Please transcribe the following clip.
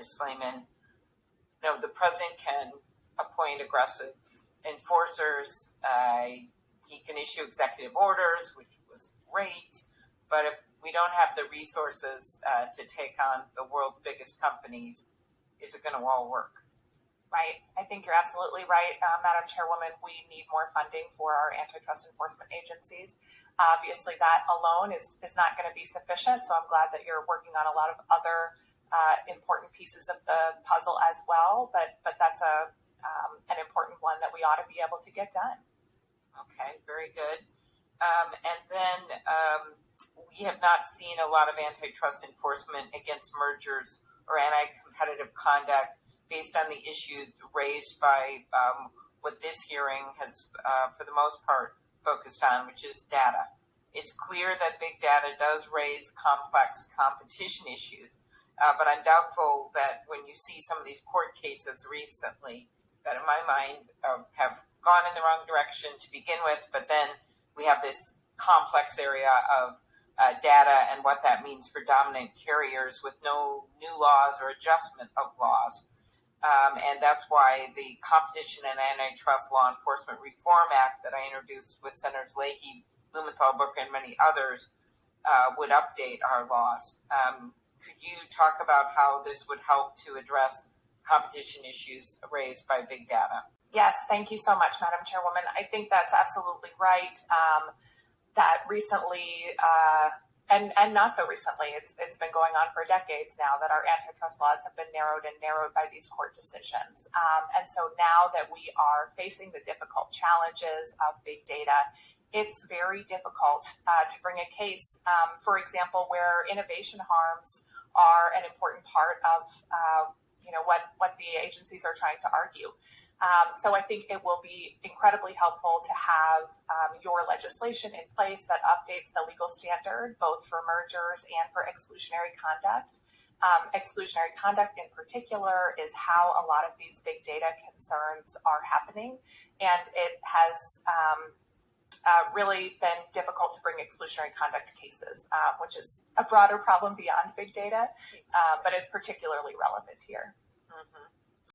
Ms. Know, the president can appoint aggressive enforcers. Uh, he can issue executive orders, which was great. But if we don't have the resources uh, to take on the world's biggest companies, is it going to all work? Right. I think you're absolutely right, uh, Madam Chairwoman. We need more funding for our antitrust enforcement agencies. Obviously, that alone is, is not going to be sufficient. So I'm glad that you're working on a lot of other uh, important pieces of the puzzle as well. But but that's a um, an important one that we ought to be able to get done. Okay, very good. Um, and then um, we have not seen a lot of antitrust enforcement against mergers or anti-competitive conduct based on the issues raised by um, what this hearing has, uh, for the most part, focused on, which is data. It's clear that big data does raise complex competition issues, uh, but I'm doubtful that when you see some of these court cases recently, that in my mind uh, have gone in the wrong direction to begin with, but then we have this complex area of uh, data and what that means for dominant carriers with no new laws or adjustment of laws. Um, and that's why the Competition and Antitrust Law Enforcement Reform Act that I introduced with Senators Leahy, Blumenthal, Booker, and many others uh, would update our laws. Um, could you talk about how this would help to address competition issues raised by big data? Yes, thank you so much, Madam Chairwoman. I think that's absolutely right. Um, that recently, uh, and and not so recently. It's it's been going on for decades now that our antitrust laws have been narrowed and narrowed by these court decisions. Um, and so now that we are facing the difficult challenges of big data, it's very difficult uh, to bring a case, um, for example, where innovation harms are an important part of uh, you know what what the agencies are trying to argue. Um, so I think it will be incredibly helpful to have um, your legislation in place that updates the legal standard, both for mergers and for exclusionary conduct. Um, exclusionary conduct in particular is how a lot of these big data concerns are happening. And it has uh, really been difficult to bring exclusionary conduct cases, uh, which is a broader problem beyond big data, uh, but is particularly relevant here. Mm-hmm.